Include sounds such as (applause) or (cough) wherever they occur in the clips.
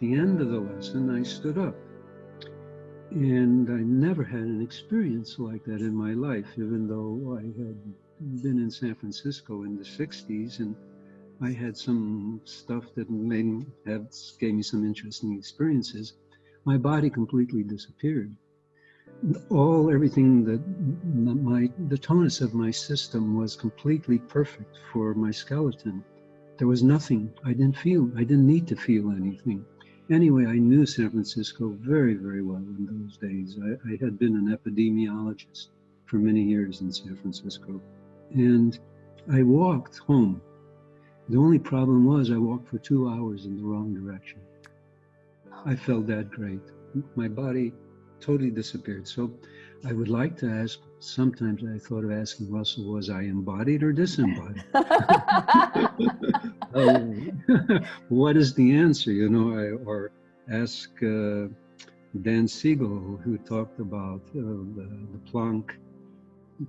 the end of the lesson, I stood up. And I never had an experience like that in my life, even though I had been in San Francisco in the 60s and I had some stuff that made gave me some interesting experiences. My body completely disappeared. All everything that my the tonus of my system was completely perfect for my skeleton. There was nothing. I didn't feel. I didn't need to feel anything. Anyway, I knew San Francisco very, very well in those days. I, I had been an epidemiologist for many years in San Francisco. And I walked home. The only problem was I walked for two hours in the wrong direction. I felt that great. My body totally disappeared. So I would like to ask, sometimes I thought of asking Russell, was I embodied or disembodied? (laughs) (laughs) Oh, (laughs) what is the answer, you know, I, or ask uh, Dan Siegel, who talked about uh, the, the Planck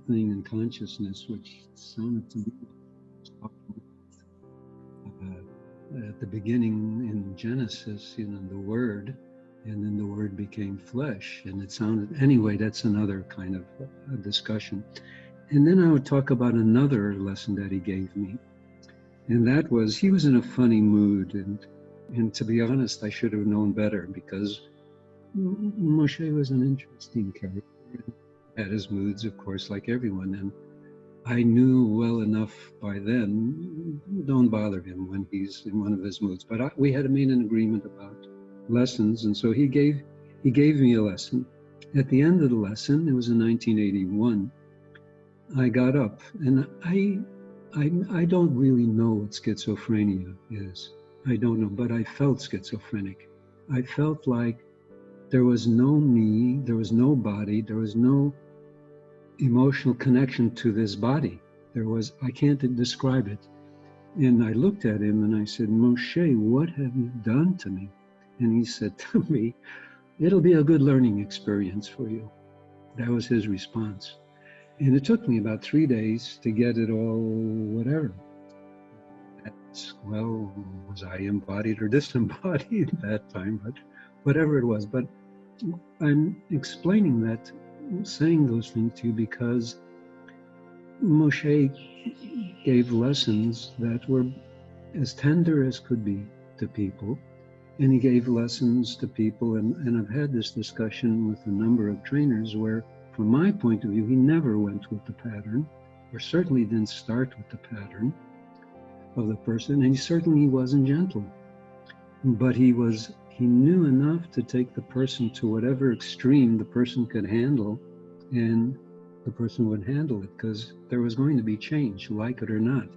thing in consciousness, which sounded to me uh, at the beginning in Genesis, you know, the word, and then the word became flesh, and it sounded, anyway, that's another kind of uh, discussion. And then I would talk about another lesson that he gave me, and that was he was in a funny mood, and and to be honest, I should have known better because Moshe was an interesting character had his moods, of course, like everyone. And I knew well enough by then, don't bother him when he's in one of his moods. But I, we had made an agreement about lessons, and so he gave he gave me a lesson. At the end of the lesson, it was in 1981. I got up, and I I I don't really know what schizophrenia is. I don't know, but I felt schizophrenic. I felt like there was no me, there was no body, there was no emotional connection to this body. There was, I can't describe it. And I looked at him and I said, Moshe, what have you done to me? And he said to me, it'll be a good learning experience for you. That was his response. And it took me about three days to get it all, whatever. That's, well, was I embodied or (laughs) disembodied at that time? But whatever it was. But I'm explaining that saying those things to you because Moshe gave lessons that were as tender as could be to people. And he gave lessons to people. And, and I've had this discussion with a number of trainers where, from my point of view, he never went with the pattern, or certainly didn't start with the pattern of the person. And he certainly wasn't gentle. But he was he knew enough to take the person to whatever extreme the person could handle and the person would handle it because there was going to be change, like it or not.